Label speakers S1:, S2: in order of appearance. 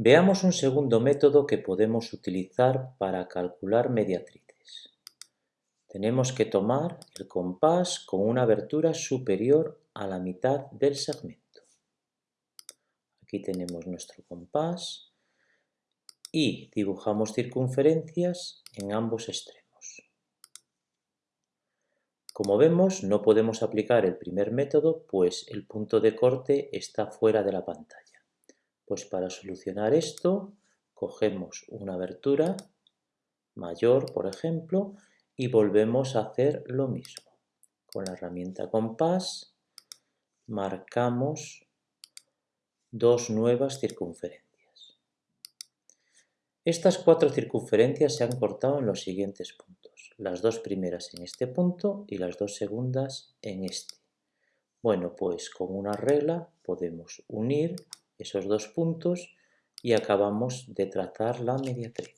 S1: Veamos un segundo método que podemos utilizar para calcular mediatrices. Tenemos que tomar el compás con una abertura superior a la mitad del segmento. Aquí tenemos nuestro compás y dibujamos circunferencias en ambos extremos. Como vemos, no podemos aplicar el primer método, pues el punto de corte está fuera de la pantalla. Pues para solucionar esto, cogemos una abertura mayor, por ejemplo, y volvemos a hacer lo mismo. Con la herramienta compás marcamos dos nuevas circunferencias. Estas cuatro circunferencias se han cortado en los siguientes puntos. Las dos primeras en este punto y las dos segundas en este. Bueno, pues con una regla podemos unir esos dos puntos y acabamos de trazar la mediatriz.